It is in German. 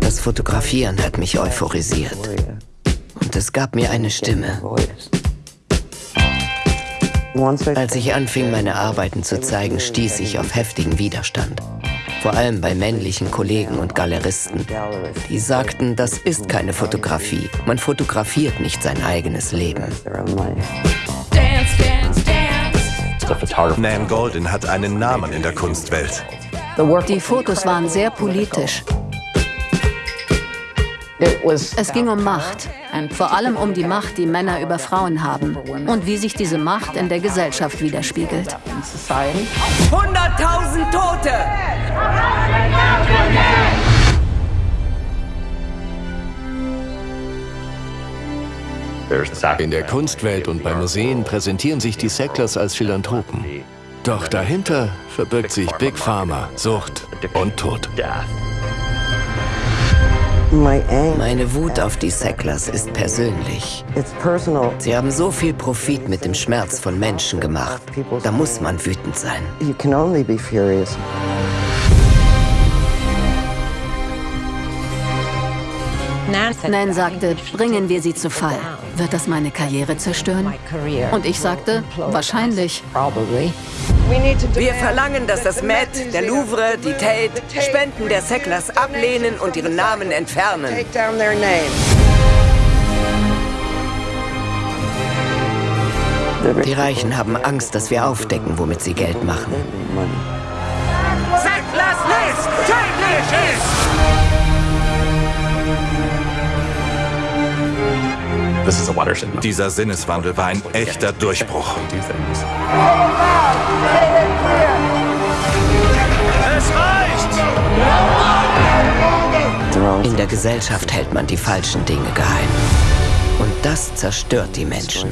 Das Fotografieren hat mich euphorisiert. Und es gab mir eine Stimme. Als ich anfing, meine Arbeiten zu zeigen, stieß ich auf heftigen Widerstand. Vor allem bei männlichen Kollegen und Galeristen. Die sagten, das ist keine Fotografie. Man fotografiert nicht sein eigenes Leben. Nan Golden hat einen Namen in der Kunstwelt. Die Fotos waren sehr politisch. Es ging um Macht, vor allem um die Macht, die Männer über Frauen haben und wie sich diese Macht in der Gesellschaft widerspiegelt. 100.000 Tote! In der Kunstwelt und bei Museen präsentieren sich die Sacklers als Philanthropen. Doch dahinter verbirgt sich Big Pharma, Sucht und Tod. Meine Wut auf die Sacklers ist persönlich. Sie haben so viel Profit mit dem Schmerz von Menschen gemacht. Da muss man wütend sein. Nan sagte, bringen wir sie zu Fall. Wird das meine Karriere zerstören? Und ich sagte, wahrscheinlich. Wir verlangen, dass das Met, der Louvre, die Tate Spenden der Sacklers ablehnen und ihren Namen entfernen. Die Reichen haben Angst, dass wir aufdecken, womit sie Geld machen. Sacklers List tödlich ist! Dieser Sinneswandel war ein echter Durchbruch. Es reicht! In der Gesellschaft hält man die falschen Dinge geheim. Und das zerstört die Menschen.